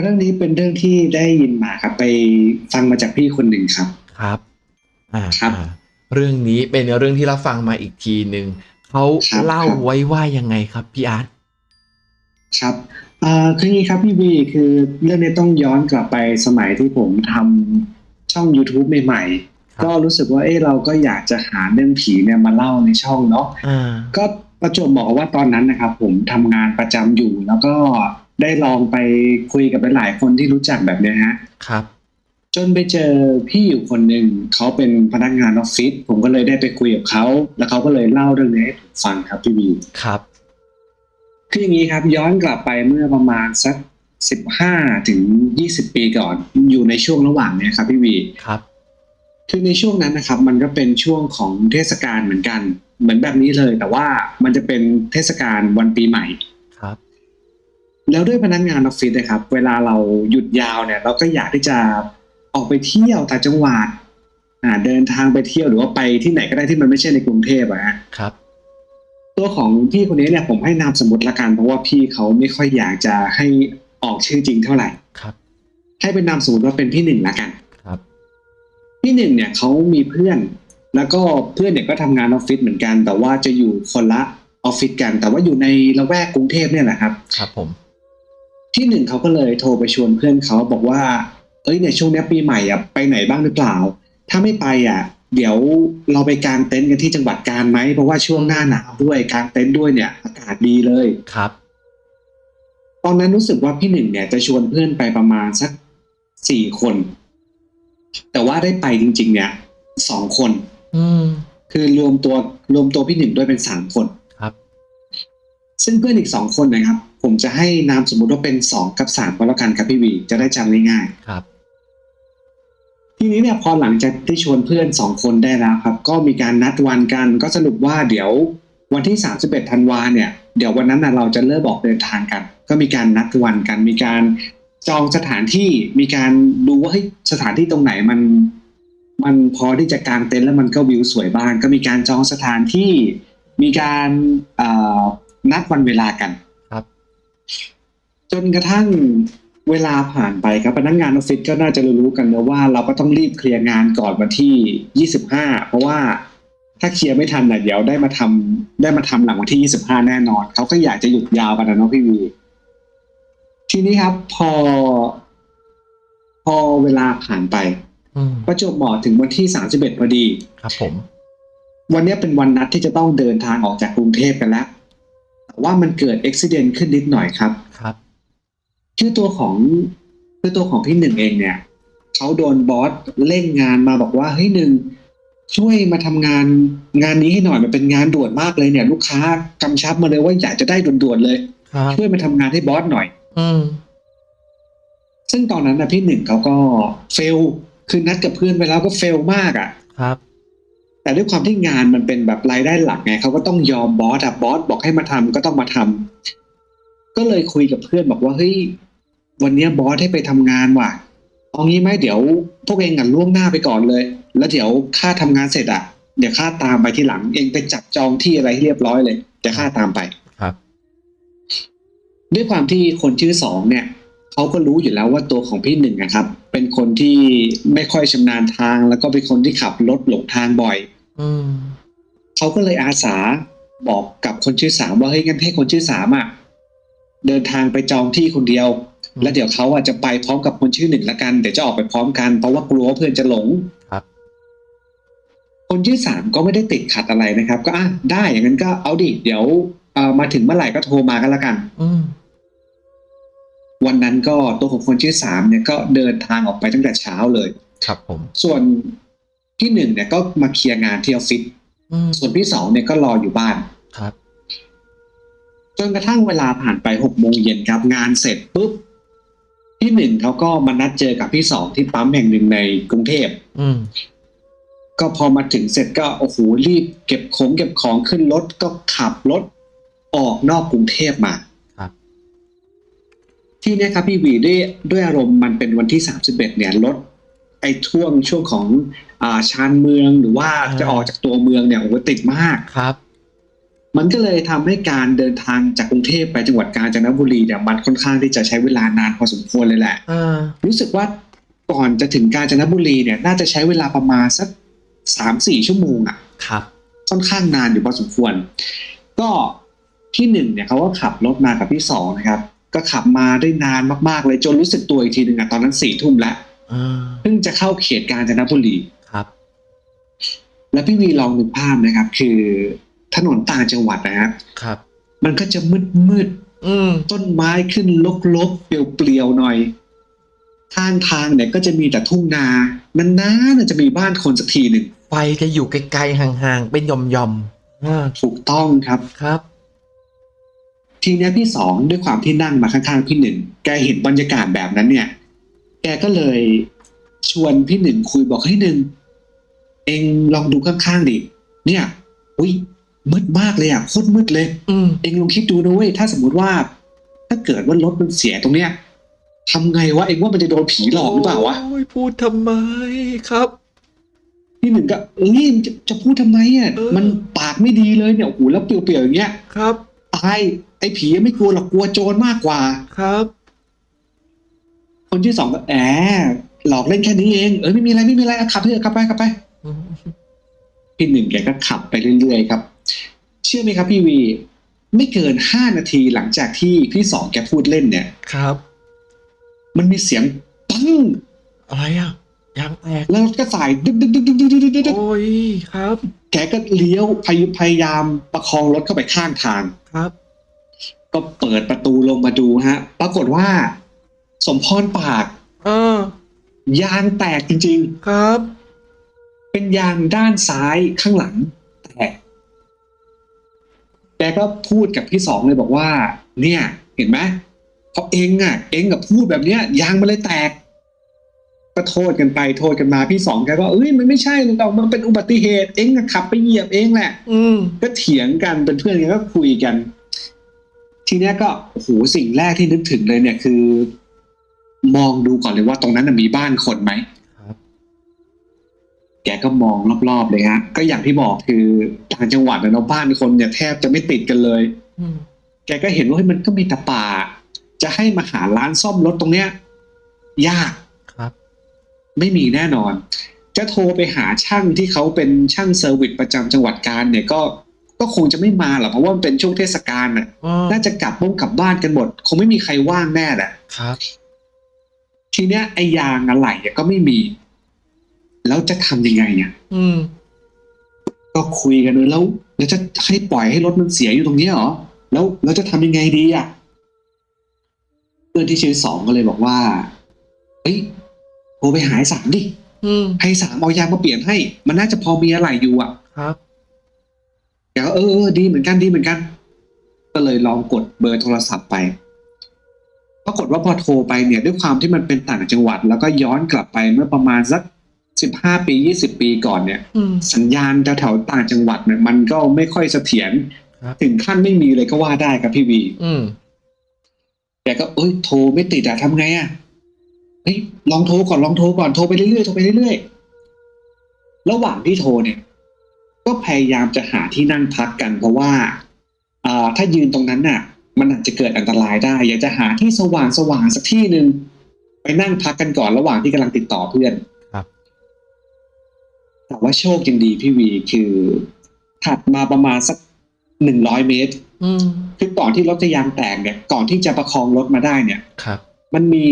เรื่องนี้เป็นเรื่องที่ได้ยินมาครับ ไปฟังมาจากพี่คนหนึ่งครับครับอ่าครับอ่าเรื่องนี้เป็นเรื่องที่เราฟังมาอีกทีหนึ่งเขาครับเล่าครับไว้ว่ายังไงครับพี่อาร์ตครับอ่าคืออย่างนี้ครับพี่บีคือเรื่องนี้ต้องย้อนกลับไปสมัยที่ผมทำช่อง YouTube ใหม่ๆ ก็รู้สึกว่าเออเราก็อยากจะหาเรื่องผีเนี่ยมาเล่าในช่องเนาะอ่าก็ประจวบเหมาะกับว่าตอนนั้นนะครับผมทำงานประจำอยู่แล้วก็ ได้ลองไปคุยกับหลายๆคนที่รู้จักแบบเนี้ยฮะครับ จนไปเจอพี่อยู่คนหนึ่งเขาเป็นพนักงานออฟฟิศผมก็เลยได้ไปคุยกับเขาแล้วเขาก็เลยเล่าเรื่องนี้ให้ผมฟังครับพี่บีครับคืออย่างนี้ครับย้อนกลับไปเมื่อประมาณสักสิบห้าถึงยี่สิบปีก่อน อยู่ในช่วงระหว่างเนี้ยครับพี่บีครับคือในช่วงนั้นนะครับ มันก็เป็นช่วงของเทศกาลเหมือนกัน เหมือนแบบนี้เลย แต่ว่ามันจะเป็นเทศกาลวันปีใหม่ครับ แล้วด้วยพนักงานออฟฟิศนะครับ เวลาเราหยุดยาวเนี่ย เราก็อยากที่จะออกไปเที่ยวต่างจังหวัดอ่าเดินทางไปเที่ยวหรือว่าไปที่ไหนก็ได้ที่มันไม่ใช่ในกรุงเทพอะฮะครับ ตัวของพี่คนนี้เนี่ยผมให้นามสมมติละกันเพราะว่าพี่เขาไม่ค่อยอยากจะให้ออกชื่อจริงเท่าไหร่ครับ ให้เป็นนามสมมติว่าเป็นพี่หนึ่งละกันครับพี่หนึ่งเนี่ยเขามีเพื่อน แล้วก็เพื่อนเนี่ยก็ทำงานออฟฟิศเหมือนกัน แต่ว่าจะอยู่คนละออฟฟิศกัน แต่ว่าอยู่ในละแวกกรุงเทพเนี่ยแหละครับ ครับผม ที่หนึ่งเขาก็เลยโทรไปชวนเพื่อนเขาบอกว่า เอ้ยเนี่ยช่วงเนี้ยปีใหม่อะไปไหนบ้างหรือเปล่า ถ้าไม่ไปอะ เดี๋ยวเราไปกางเต็นท์กันที่จังหวัดกาญไหมเพราะว่าช่วงหน้าหนาวด้วยกางเต็นท์ด้วยเนี่ย อากาศดีเลยครับ ตอนนั้นรู้สึกว่าพี่หนึ่งเนี่ยจะชวนเพื่อนไปประมาณสักสี่คน แต่ว่าได้ไปจริง ๆ เนี่ยสองคน อืมคือรวมตัวรวมตัวพี่หนึ่งด้วยเป็นสามคนครับ ซึ่งเพื่อนอีกสองคนนะครับ ผมจะให้นามสมมติว่าเป็นสองกับสามก็แล้วกันครับพี่วีจะได้จำง่ายๆครับ ทีนี้เนี่ยพอหลังจากที่ชวนเพื่อนสองคนได้แล้วครับ ก็มีการนัดวันกันก็สรุปว่าเดี๋ยววันที่ 31ธันวาเนี่ยเดี๋ยววันนั้นนะเราจะเริ่มออกเดินทางกัน ก็มีการนัดวันกัน มีการจองสถานที่มีการดูว่าเฮ้ยสถานที่ตรงไหนมัน มันพอที่จะกางเต็นท์แล้วมันก็วิวสวยบ้าง ก็มีการจองสถานที่ มีการเอ่อ นัดวันเวลากันครับ จนกระทั่งเวลาผ่านไปครับพนักงานออฟฟิศก็น่าจะรู้ๆกันนะว่าเราก็ต้องรีบเคลียร์งานก่อนวันที่25เพราะว่าถ้าเคลียร์ไม่ทันน่ะเดี๋ยวได้มาทำได้มาทำหลังวันที่25แน่นอนเขาก็อยากจะหยุดยาวกันนะเนาะพี่วีทีนี้ครับ พอ พอเวลาผ่านไปอืมประจวบเหมาะถึงวันที่31พอดี ครับ ผม วันเนี้ยเป็นวันนัดที่จะต้องเดินทางออกจากกรุงเทพกันแล้ว แต่ว่ามันเกิดอุบิเหตุขึ้นนิดหน่อยครับครับ คือตัวของคือตัวของพี่หนึ่งเองเนี่ยเขาโดนบอสเร่งงานมาบอกว่าเฮ้ยหนึ่งช่วยมาทำงานงานนี้ให้หน่อยมันเป็นงานด่วนมากเลยเนี่ย ลูกค้ากำชับมาเลยว่าอยากจะได้ด่วนๆเลยครับช่วยมาทำงานให้บอสหน่อย อืมซึ่งตอนนั้นนะพี่หนึ่งเขาก็เฟลคือนัดกับเพื่อนไปแล้วก็เฟลมากอะ่ะ ครับ แต่ด้วยความที่งานมันเป็นแบบรายได้หลักไงเขาก็ต้องยอมบอสอะบอสบอกให้มาทำก็ต้องมาทำก็เลยคุยกับเพื่อนบอกว่าเฮ้ยวันเนี้ยบอสให้ไปทำงานว่ะเอางี้ไหมเดี๋ยวพวกเองอะล่วงหน้าไปก่อนเลย แล้วเดี๋ยวข้าทำงานเสร็จอะเดี๋ยวข้าตามไปที่หลัง เองไปจับจองที่อะไรให้เรียบร้อยเลยเดี๋ยวข้าตามไปครับ ด้วยความที่คนชื่อสองเนี่ยเขาก็รู้อยู่แล้วว่าตัวของพี่หนึ่งนะครับ เป็นคนที่ไม่ค่อยชำนาญทาง แล้วก็เป็นคนที่ขับรถหลงทางบ่อยอืม เขาก็เลยอาสาบอกกับคนชื่อสามว่าเฮ้ยงั้นให้คนชื่อสามอะเดินทางไปจองที่คนเดียวอืมแล้วเดี๋ยวเขาอะจะไปพร้อมกับคนชื่อหนึ่งละกันเดี๋ยวจะออกไปพร้อมกันเพราะว่ากลัวว่าเพื่อนจะหลงครับ คนชื่อสามก็ไม่ได้ติดขัดอะไรนะครับ ก็อะได้อย่างนั้นก็เอาดิเดี๋ยวเอ่อมาถึงเมื่อไหร่ก็โทรมากันละกันอืมวันนั้นก็ตัวของคนชื่อสามเนี่ยก็เดินทางออกไปตั้งแต่เช้าเลย ครับผม ส่วน ที่หนึ่งเนี่ยก็มาเคลียร์งานที่ออฟฟิศอืมส่วนพี่สองเนี่ยก็รออยู่บ้านครับ จนกระทั่งเวลาผ่านไปหกโมงเย็นครับ งานเสร็จปุ๊บพี่หนึ่งเขาก็มานัดเจอกับพี่สองที่ปั๊มแห่งหนึ่งในกรุงเทพอืมก็พอมาถึงเสร็จก็โอ้โหรีบเก็บของเก็บของขึ้นรถก็ขับรถออกนอกกรุงเทพมาครับที่เนี้ยครับพี่วีด้วยด้วยอารมณ์มันเป็นวันที่สามสิบเอ็ดเนี่ยรถไอ้ช่วงช่วงของ อ่าชานเมืองหรือว่าจะออกจากตัวเมืองเนี่ยโอ้โหติดมากครับ มันก็เลยทำให้การเดินทางจากกรุงเทพไปจังหวัดกาญจนบุรีเนี่ยมันค่อนข้างที่จะใช้เวลานานพอสมควรเลยแหละอ่ารู้สึกว่าก่อนจะถึงกาญจนบุรีเนี่ย น่าจะใช้เวลาประมาณสักสามสี่ชั่วโมงอะครับค่อนข้างนานอยู่พอสมควร ก็ที่หนึ่งเนี่ยเขาก็ขับรถมากับพี่สองนะครับ ก็ขับมาได้นานมากๆเลยจนรู้สึกตัวอีกทีหนึ่งอะตอนนั้นสี่ทุ่มแล้วอ่าเพิ่งจะเข้าเขตกาญจนบุรีครับ แล้วพี่วีลองนึกภาพนะครับ คือถนนต่างจังหวัดนะครับครับ มันก็จะมืดมืดอืมๆต้นไม้ขึ้นลกๆเปลี่ยวๆหน่อยข้างทางเนี่ยก็จะมีแต่ทุ่งนานานๆจะมีบ้านคนสักทีหนึ่งไฟจะอยู่ไกลๆห่างๆ เป็นหย่อมๆอ่าถูกต้องครับครับ ทีเนี้ยพี่สองด้วยความที่นั่งมาข้างๆพี่หนึ่งแกเห็นบรรยากาศแบบนั้นเนี่ย แกก็เลยชวนพี่หนึ่งคุยบอกให้ยหนึ่ง เองลองดูข้างๆดิเนี่ย อุ้ยมืดมากเลยอะโคตรมืดเลยอืมเองลองคิดดูนะเว้ยถ้าสมมติว่า ถ้าเกิดว่ารถมันเสียตรงเนี้ยทำไงวะเองว่ามันจะโดนผีหลอกหรือเปล่าวะโอ้ยพูดทำไมครับพี่หนึ่งก็เอ้ยจะจะพูดทำไมอะเออมันปากไม่ดีเลยเนี่ยโอ้โหแล้วเปลี่ยวๆอย่างเงี้ยครับตายไอ้ผีไม่กลัวหรอกกลัวโจรมากกว่าครับ คนที่สองก็แอบหลอกเล่นแค่นี้เอง เออไม่มีอะไรไม่มีอะไรอะขับเถอะขับไปขับไปอืม พี่หนึ่งแกก็ขับไปเรื่อยๆครับ เชื่อไหมครับพี่วี ไม่เกินห้านาทีหลังจากที่พี่สองแกพูดเล่นเนี่ยครับ มันมีเสียงปังอะไรอะยางแตกแล้วก็สายดึ๊ดดึ๊ดดึ๊ดดึ๊ดดึ๊ดดึ๊ดโอ้ยครับ แกก็เลี้ยวพยายามประคองรถเข้าไปข้างทางครับ ก็เปิดประตูลงมาดูฮะ ปรากฏว่า สมพรปาก เออ ยางแตกจริง ๆ ครับ เป็นยางด้านซ้ายข้างหลังแตกแกก็พูดกับพี่สองเลยบอกว่า เนี่ย เห็นไหมเพราะเองอะ เองกับพูดแบบเนี้ย ยางมันเลยแตกก็โทษกันไปโทษกันมาพี่สองแกก็เอ้ยมันไม่ใช่หรอกมันเป็นอุบัติเหตุเองอะขับไปเหยียบเองแหละ อืมก็เถียงกันเป็นเพื่อนกันก็คุยกัน ทีเนี้ยก็โอ้โหสิ่งแรกที่นึกถึงเลยเนี่ยคือ มองดูก่อนเลยว่าตรงนั้นนะมีบ้านคนไหมครับ แกก็มองรอบๆเลยฮะ ก็อย่างที่บอกคือต่างจังหวัดนะเนาะบ้านคนเนี่ยแทบจะไม่ติดกันเลยอืมแกก็เห็นว่าเฮ้ยมันก็มีแต่ป่า จะให้มาหาร้านซ่อมรถตรงเนี้ย ยากครับ ไม่มีแน่นอน จะโทรไปหาช่างที่เขาเป็นช่างเซอร์วิสประจำจังหวัดกาญเนี่ยก็ก็คงจะไม่มาหรอกเพราะว่ามันเป็นช่วงเทศกาลน่ะอ๋อน่าจะกลับบ้งกลับบ้านกันหมด คงไม่มีใครว่างแน่แหละครับ ทีเนี้ยไอ้ยางอะไหล่อะก็ไม่มี แล้วจะทำยังไงเนี่ยอืม ก็คุยกันเลยแล้ว แล้วจะให้ปล่อยให้รถมันเสียอยู่ตรงเนี้ยเหรอแล้วเราจะทำยังไงดีอะเพื่อนที่ชื่อสองก็เลยบอกว่าเฮ้ยโทรไปหาไอ้สามดิอืมให้สามเอายางมาเปลี่ยนให้ มันน่าจะพอมีอะไรอยู่อะ ครับแกก็เออเออดีเหมือนกันดีเหมือนกัน ก็เลยลองกดเบอร์โทรศัพท์ไปปรากฏว่าพอโทรไปเนี่ย ด้วยความที่มันเป็นต่างจังหวัด แล้วก็ย้อนกลับไปเมื่อประมาณสัก สิบห้าปียี่สิบปีก่อนเนี่ยอืมสัญญาณแถวๆต่างจังหวัดเนี่ยมันก็ไม่ค่อยเสถียรครับถึงขั้นไม่มีเลยก็ว่าได้ครับพี่วีอืมแต่ก็เอ้ยโทรไม่ติดอะทำไงอะเฮ้ยลองโทรก่อนลองโทรก่อนโทรไปเรื่อยๆโทรไปเรื่อยๆระหว่างที่โทรเนี่ย ก็พยายามจะหาที่นั่งพักกันเพราะว่าอ่าถ้ายืนตรงนั้นน่ะ มันอาจจะเกิดอันตรายได้ อยากจะหาที่สว่างสว่างๆสักที่หนึ่งไปนั่งพักกันก่อนระหว่างที่กำลังติดต่อเพื่อนครับ แต่ว่าโชคยังดีพี่วีคือถัดมาประมาณสักหนึ่งร้อยเมตรอืมคือก่อนที่รถจะยางแตกเนี่ย ก่อนที่จะประคองรถมาได้เนี่ยครับ มันมี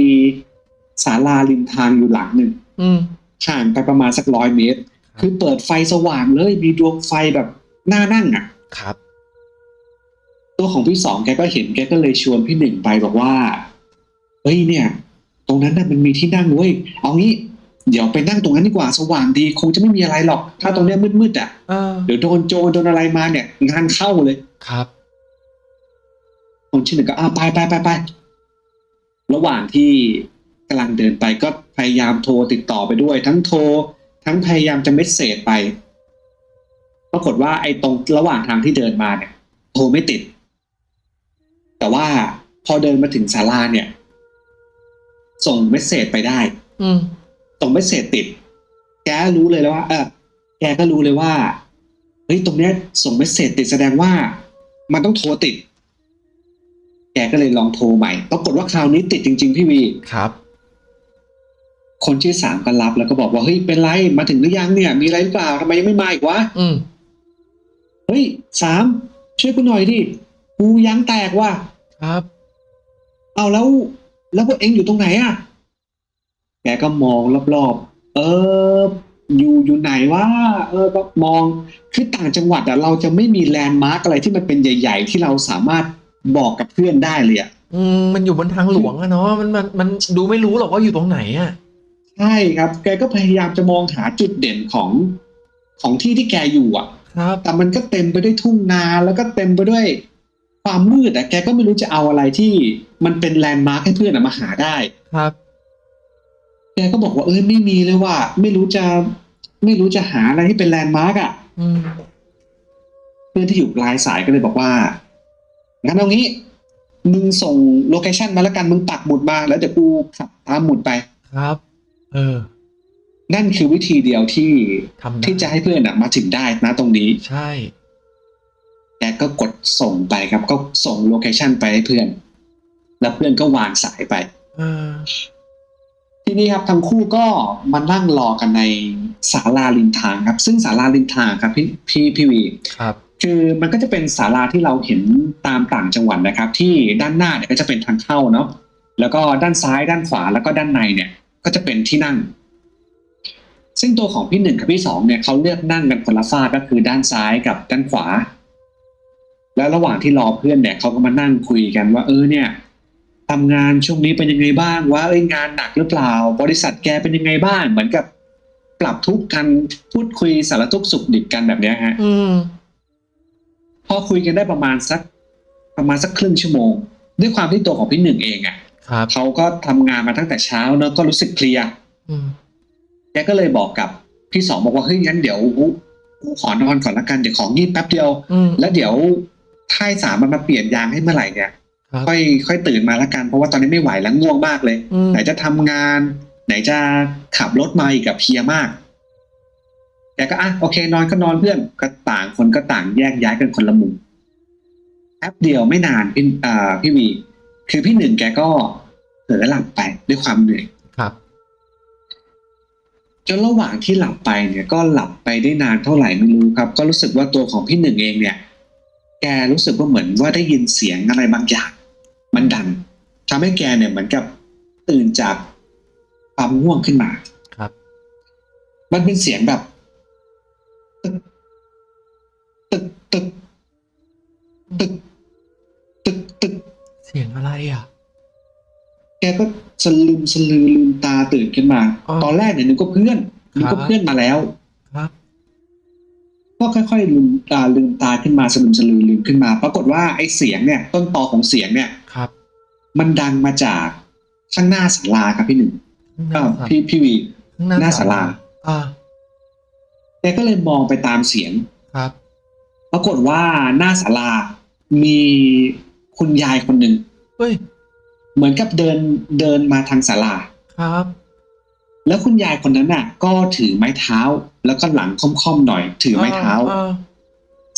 ศาลาริมทางอยู่หลังหนึ่งอืมห่างไปประมาณสักร้อยเมตรครับคือเปิดไฟสว่างเลยมีดวงไฟแบบน่านั่งอะ ครับ ตัวของพี่สองแกก็เห็นแกก็เลยชวนพี่หนึ่งไปบอกว่าเฮ้ยเนี่ย ตรงนั้นน่ะมันมีที่นั่งเว้ยเอางี้ เดี๋ยวไปนั่งตรงนั้นดีกว่าสว่างดีคงจะไม่มีอะไรหรอก ถ้าตรงเนี้ยมืดๆอะเออเดี๋ยวโดนโจรโดนอะไรมาเนี่ย งานเข้าเลยครับคนที่หนึ่งก็อ่าไปไปไปไประหว่างที่กำลังเดินไปก็พยายามโทรติดต่อไปด้วย ทั้งโทร ทั้งพยายามจะเมสเซจไปปรากฏว่าไอ้ตรงระหว่างทางที่เดินมาเนี่ย โทรไม่ติด แต่ว่าพอเดินมาถึงศาลาเนี่ย ส่ง message ไปได้ อืม ส่ง message ติด แกรู้เลยแล้วว่า เออแกก็รู้เลยว่าเฮ้ยตรงเนี้ยส่ง message ติดแสดงว่า มันต้องโทรติด แกก็เลยลองโทรใหม่ปรากฏว่าคราวนี้ติดจริง ๆ พี่วีครับ คนชื่อสามก็รับแล้วก็บอกว่าเฮ้ยเป็นไรมาถึงหรือยังเนี่ย มีอะไรหรือเปล่าทำไมยังไม่มาอีกวะอืมเฮ้ยสามช่วยกูหน่อยดิกูยางแตกว่ะครับ เอาแล้ว แล้วพวกเองอยู่ตรงไหนอะ แกก็มองรอบๆ เออ อยู่อยู่ไหนวะเออก็มอง คือต่างจังหวัดอะเราจะไม่มีแลนด์มาร์กอะไรที่มันเป็นใหญ่ ๆ ที่เราสามารถบอกกับเพื่อนได้เลยอะอืมมันอยู่บนทางหลวงอะเนาะมันมันมันดูไม่รู้หรอกว่าอยู่ตรงไหนอะใช่ครับ แกก็พยายามจะมองหาจุดเด่นของของที่ที่แกอยู่อะครับแต่มันก็เต็มไปด้วยทุ่งนาแล้วก็เต็มไปด้วยความมืดอะแกก็ไม่รู้จะเอาอะไรที่มันเป็น landmark ให้เพื่อนอะมาหาได้ครับ แกก็บอกว่าเอ้ยไม่มีเลยว่า ไม่รู้จะ ไม่รู้จะหาอะไรที่เป็น landmark อะอืมเพื่อนที่อยู่ปลายสายก็เลยบอกว่างั้นเอางี้มึงส่ง location มาแล้วกันมึงปักหมุดมาแล้วเดี๋ยวกูขับตามหมุดไปครับ เออ นั่นคือวิธีเดียวที่ทำได้ที่จะให้เพื่อนอะมาถึงได้นะตรงนี้ ใช่แกก็กดส่งไปครับ ก็ส่งโลเคชันไปให้เพื่อน แล้วเพื่อนก็วางสายไป เออ ทีนี้ครับทั้งคู่ก็มานั่งรอกันในศาลาริมทางครับ ซึ่งศาลาริมทางครับพี่พี่พี่วีครับคือมันก็จะเป็นศาลาที่เราเห็นตามต่างจังหวัดนะครับ ที่ด้านหน้าเนี่ยก็จะเป็นทางเข้าเนาะแล้วก็ด้านซ้ายด้านขวาแล้วก็ด้านในเนี่ย ก็จะเป็นที่นั่ง ซึ่งตัวของพี่หนึ่งกับพี่สองเนี่ยเขาเลือกนั่งกันคนละฝากก็คือด้านซ้ายกับด้านขวา แล้วระหว่างที่รอเพื่อนเนี่ยเขาก็มานั่งคุยกันว่าเออเนี่ย ทำงานช่วงนี้เป็นยังไงบ้างว่าเอ้ยงานหนักหรือเปล่า บริษัทแกเป็นยังไงบ้าง เหมือนกับปรับทุกข์กันพูดคุยสารทุกข์สุขดิบกันแบบเนี้ยฮะอืมพอคุยกันได้ประมาณสัก ประมาณสักครึ่งชั่วโมง ด้วยความที่ตัวของพี่หนึ่งเองอะ่ะครับเขาก็ทำงานมาตั้งแต่เช้าเนอะก็รู้สึกเพลียอืมแกก็เลยบอกกับพี่สองบอกว่าเฮ้ยงั้นเดี๋ยวกูกูขอนอนก่อนละกันเดี๋ยวของงีบแป๊บเดียวอืมแล้วเดี๋ยวถ้าไอ้สามมันมาเปลี่ยนยางให้เมื่อไหร่เนี่ย ครับค่อยค่อยตื่นมาละกันเพราะว่าตอนนี้ไม่ไหวแล้วง่วงมากเลยอืมไหนจะทำงาน ไหนจะขับรถมาอีกกับเพลียมากแกก็อะโอเคนอนก็นอนเพื่อนก็ต่างคนก็ต่างแยกย้ายกันคนละมุมแป๊บเดียวไม่นานพี่อ่าพี่วี คือพี่หนึ่งแกก็เผลอหลับไปด้วยความเหนื่อยครับจนระหว่างที่หลับไปเนี่ยก็หลับไปได้นานเท่าไหร่ไม่รู้ครับ ก็รู้สึกว่าตัวของพี่หนึ่งเองเนี่ย แกรู้สึกว่าเหมือนว่าได้ยินเสียงอะไรบางอย่าง มันดังทำให้แกเนี่ยเหมือนกับตื่นจากความง่วงขึ้นมาครับ มันเป็นเสียงแบบตึกตึกตึกตึกตึกตึกเสียงอะไรอะ แกก็สลืมสลือลืมตาตื่นขึ้นมาอ๋อตอนแรกเนี่ยนึกว่าเพื่อนนึกครัว่าบเพื่อนมาแล้วครับก็ค่อยๆลืมตาลืมตาขึ้นมาสลืมสลือลืมขึ้นมา ปรากฏว่าไอ้เสียงเนี่ย ต้นตอของเสียงเนี่ยครับ มันดังมาจากข้างหน้าศาลาครับพี่หนึ่งข้างหก็น้าศาลพี่พี่วีข้างหน้าหน้าศาลาอ่าแกก็เลยมองไปตามเสียงครับ ปรากฏว่าหน้าศาลามีคุณยายคนหนึ่งเฮ้ย เหมือนกับเดินเดินมาทางศาลาครับ แล้วคุณยายคนนั้นน่ะ ก็ถือไม้เท้า แล้วก็หลังค่อมๆหน่อย ถือไม้เท้าอ่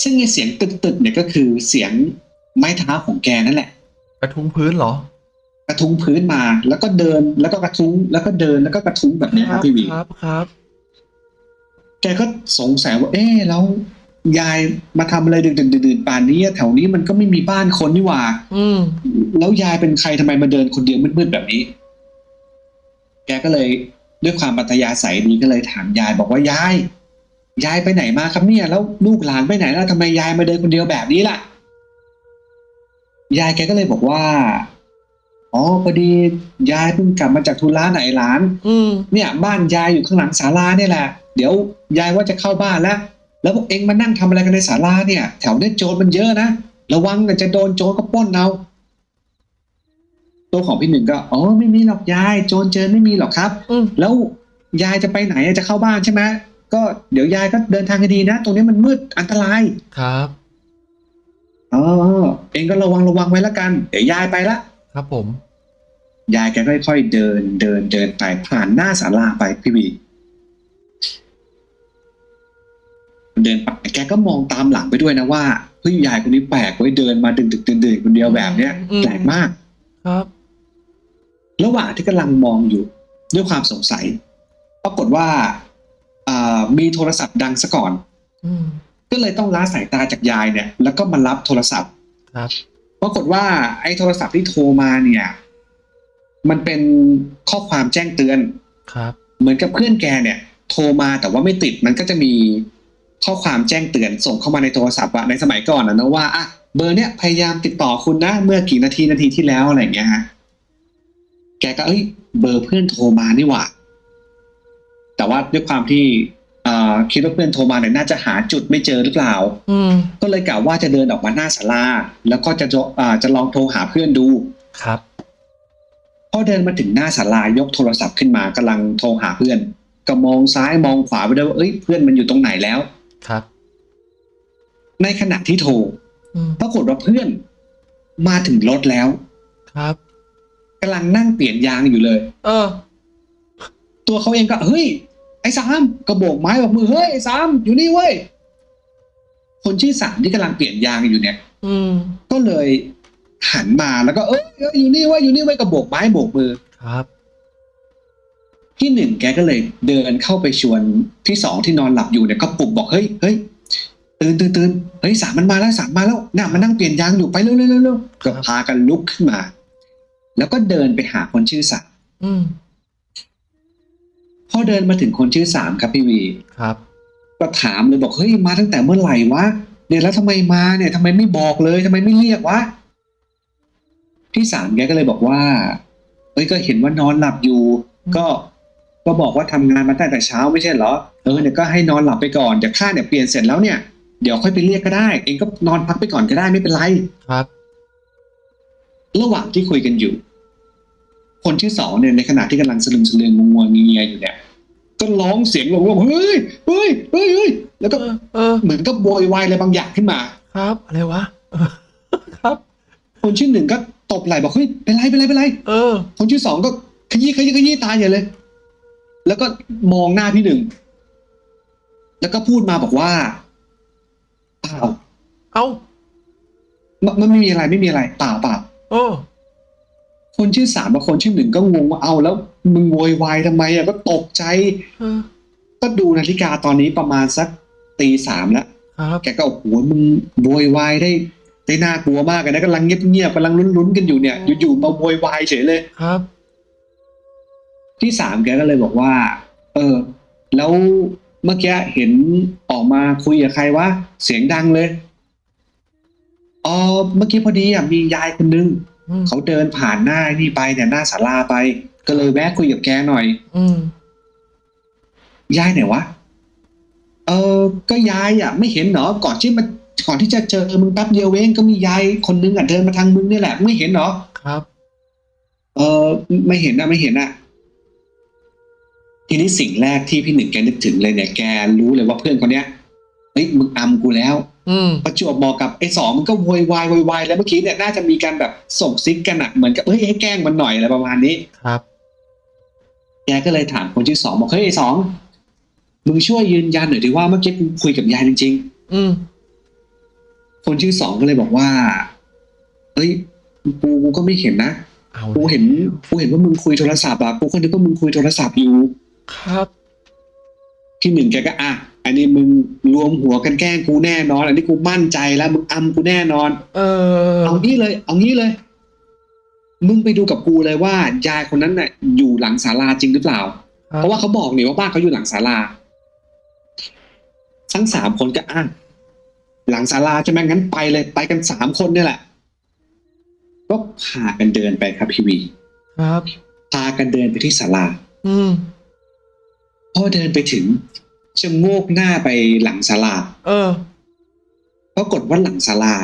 ซึ่งไอเสียงตึกๆเนี่ยก็คือเสียงไม้เท้าของแกนั่นแหละ กระทุ้งพื้นเหรอ กระทุ้งพื้นมา แล้วก็เดินแล้วก็กระทุ้งแล้วก็เดินแล้วก็กระทุ้งแบบเนี้ยครับพี่วีครับครับ แกก็สงสัยว่า เอ๊ะแล้วยายมาทำอะไรดึกๆดื่นๆป่านนี้แถวนี้มันก็ไม่มีบ้านคนนี่หว่า อืมแล้วยายเป็นใครทำไมมาเดินคนเดียวมืดๆแบบนี้ แกก็เลยด้วยความปัตยาใสดีก็เลยถามยายบอกว่ายายยายไปไหนมาครับเนี่ย แล้วลูกหลานไปไหนแล้วทำไมยายมาเดินคนเดียวแบบนี้ล่ะ ยายแกก็เลยบอกว่า อ๋อพอดียายเพิ่งกลับมาจากธุระไหนหลาน อืมเนี่ย บ้านยายอยู่ข้างหลังศาลาเนี่ยแหละ เดี๋ยวยายว่าจะเข้าบ้านแล้ว แล้วพวกเองมานั่งทำอะไรกันในศาลาเนี่ย แถวเนี้ยโจรมันเยอะนะ ระวังนะจะโดนโจรก็ปล้นเอาตัวของพี่หนึ่งก็อ๋อไม่มีหรอกยาย โจรเจอไม่มีหรอกครับอืมแล้วยายจะไปไหนจะเข้าบ้านใช่ไหมก็เดี๋ยวยายก็เดินทางให้ดีนะ ตรงนี้มันมืดอันตรายครับ อ๋อเองก็ระวังระวังไว้ละกัน เดี๋ยวยายไปละครับผม ยายแกค่อยๆเดินเดินเดินไปผ่านหน้าศาลาไปพี่วีเดินไปแกก็มองตามหลังไปด้วยนะว่าเฮ้ยยายคนนี้แปลกไว้ยเดินมาดึกดึกๆดื่นๆคนเดียวแบบเนี้ยอืมแปลกมาก ครับ ระหว่างที่กำลังมองอยู่ ด้วยความสงสัย ปรากฏว่าอ่ามีโทรศัพท์ดังซะก่อน อืม ก็เลยต้องล้าสายตาจากยายเนี่ย แล้วก็มารับโทรศัพท์ครับปรากฏว่าไอ้โทรศัพท์ที่โทรมาเนี่ย มันเป็นข้อความแจ้งเตือนครับ เหมือนกับเพื่อนแกเนี่ย โทรมาแต่ว่าไม่ติดมันก็จะมีข้อความแจ้งเตือนส่งเข้ามาในโทรศัพท์อะในสมัยก่อนนะนะว่าอะเบอร์เนี้ยพยายามติดต่อคุณนะเมื่อกี่นาทีนาทีที่แล้วอะไรอย่างเงี้ยฮะแกก็เอ้ยเบอร์เพื่อนโทรมานี่หว่าแต่ว่าด้วยความที่เอ่อ คิดว่าเพื่อนโทรมาเนี่ยน่าจะหาจุดไม่เจอหรือเปล่าอืมก็เลยกะว่าจะเดินออกมาหน้าศาลาแล้วก็จะจะอ่าจะลองโทรหาเพื่อนดูครับพอเดินมาถึงหน้าศาลายกโทรศัพท์ขึ้นมากำลังโทรหาเพื่อน ก็มองซ้ายมองขวาไปด้วยว่าเอ้ยเพื่อนมันอยู่ตรงไหนแล้วครับ ในขณะที่โทรอืมปรากฏว่าเพื่อนมาถึงรถแล้ว ครับกำลังนั่งเปลี่ยนยางอยู่เลย เออ ตัวเขาเองก็เฮ้ยไอ้สามกระโบกไม้บอกมือเฮ้ยไอ้สามอยู่นี่เว้ยคนชื่อสามที่กำลังเปลี่ยนยางอยู่เนี่ยอืมก็เลยหันมาแล้วก็เอ้ยเอ้ยอยู่นี่เว้ยอยู่นี่เว้ยกระโบกไม้โบกมือครับที่หนึ่งแกก็เลยเดินเข้าไปชวนที่สองที่นอนหลับอยู่เนี่ยก็ปลุกบอกเฮ้ยเฮ้ยตื่นตื่นตื่นเฮ้ยสามมันมาแล้วสามมาแล้วน่ะมานั่งเปลี่ยนยางอยู่ไปเร็วเร็วเร็วเร็วก็พากันลุกขึ้นมา แล้วก็เดินไปหาคนชื่อสาม อืมพอเดินมาถึงคนชื่อสามครับพี่วีครับก็ถามเลยบอกเฮ้ยมาตั้งแต่เมื่อไหร่วะเนี่ยแล้วทำไมมาเนี่ยทำไมไม่บอกเลยทำไมไม่เรียกวะที่สามแกก็เลยบอกว่าเอ้ยก็เห็นว่านอนหลับอยู่ ก็ก็บอกว่าทำงานมาตั้งแต่เช้าไม่ใช่เหรอเออเนี่ยก็ให้นอนหลับไปก่อนเดี๋ยวข้าเนี่ยเปลี่ยนเสร็จแล้วเนี่ยเดี๋ยวค่อยไปเรียกก็ได้ เองก็นอนพักไปก่อนก็ได้ไม่เป็นไรครับ ระหว่างที่คุยกันอยู่ คนที่สองเนี่ยในขณะที่กำลังสลึมสลืองงวงๆเงียๆอยู่เนี่ย ก็ร้องเสียงหลงว่าเฮ้ยเฮ้ยเฮ้ยเฮ้ยแล้วก็เออเออเหมือนกับโวยวายอะไรบางอย่างขึ้นมา ครับ อะไรวะเออครับ คนชื่อหนึ่งก็ตบไหล่บอกเฮ้ยเป็นไรเป็นไรเป็นไรเออ คนชื่อสองก็ขยี้ขยี้ขยี้ตาใหญ่เลย แล้วก็มองหน้าพี่หนึ่งแล้วก็พูดมาบอกว่าเปล่าเอ้ามันมันไม่มีอะไรไม่มีอะไรเปล่าเปล่าโอ้ คนชื่อสามกับคนชื่อหนึ่งก็งงว่าเอาแล้วมึงโวยวายทำไมอะก็ตกใจเออก็ดูนาฬิกาตอนนี้ประมาณสักตีสามแล้วครับแกก็โอ้โหมึงโวยวายได้ได้น่ากลัวมากเลยนะกำลังเงียบๆกำลังลุ้นๆกันอยู่เนี่ยอยู่ๆมาโวยวายเฉยเลยครับ ที่สามแกก็เลยบอกว่า เออ แล้วเมื่อกี้เห็นออกมาคุยกับใครวะเสียงดังเลยอ๋อเมื่อกี้พอดีอะมียายคนนึงอืม เขาเดินผ่านหน้านี่ไปเนี่ยหน้าศาลาไป ก็เลยแวะคุยกับแกหน่อย อืมยายไหนวะ เออ ก็ยายอะ ไม่เห็นเหรอ ก่อนที่มันก่อนที่จะเจอมึงแป๊บเดียวเองก็มียายคนนึงอะเดินมาทางมึงนี่แหละไม่เห็นเหรอ ครับ เออไม่เห็นนะไม่เห็นอะ ทีนี้สิ่งแรกที่พี่หนึ่งแกนึกถึงเลยเนี่ยแกรู้เลยว่าเพื่อนคนเนี้ยเฮ้ยมึงอำกูแล้วอืม ประจวบบอกกับไอ้สองมันก็โวยวายโวยวายแล้วเมื่อกี้เนี่ยน่าจะมีการแบบส่งซิกกันอะเหมือนกับเฮ้ยให้แกล้งมันหน่อยอะไรประมาณนี้ครับแกก็เลยถามคนชื่อสองบอกเฮ้ยไอ้สองมึงช่วยยืนยันหน่อยดิว่าเมื่อกี้กูคุยกับยายจริงอืมๆคนชื่อสองก็เลยบอกว่าเฮ้ยกูกูก็ไม่เห็นนะเอากูเห็นกูเห็นว่ามึงคุยโทรศัพท์อะกูก็นึกว่ามึงคุยโทรศัพท์อยู่ครับ ที่หนึ่งแกก็อะ อันนี้มึงรวมหัวกันแกล้งกูแน่นอน อันนี้กูมั่นใจแล้วมึงอำกูแน่นอน เออ เอางี้เลย เอางี้เลย มึงไปดูกับกูเลยว่ายายคนนั้นน่ะ อยู่หลังศาลาจริงหรือเปล่าครับเพราะว่าเขาบอกนี่ว่าบ้านเขาอยู่หลังศาลา ทั้งสามคนก็อะหลังศาลาใช่ไหมงั้นไปเลย ไปกันสามคนเนี่ยแหละก็พากันเดินไปครับพี่วี ครับ พากันเดินไปที่ศาลา อืมพอเดินไปถึง ชะโงกหน้าไปหลังศาลาเออปรากฏว่าหลังศาลา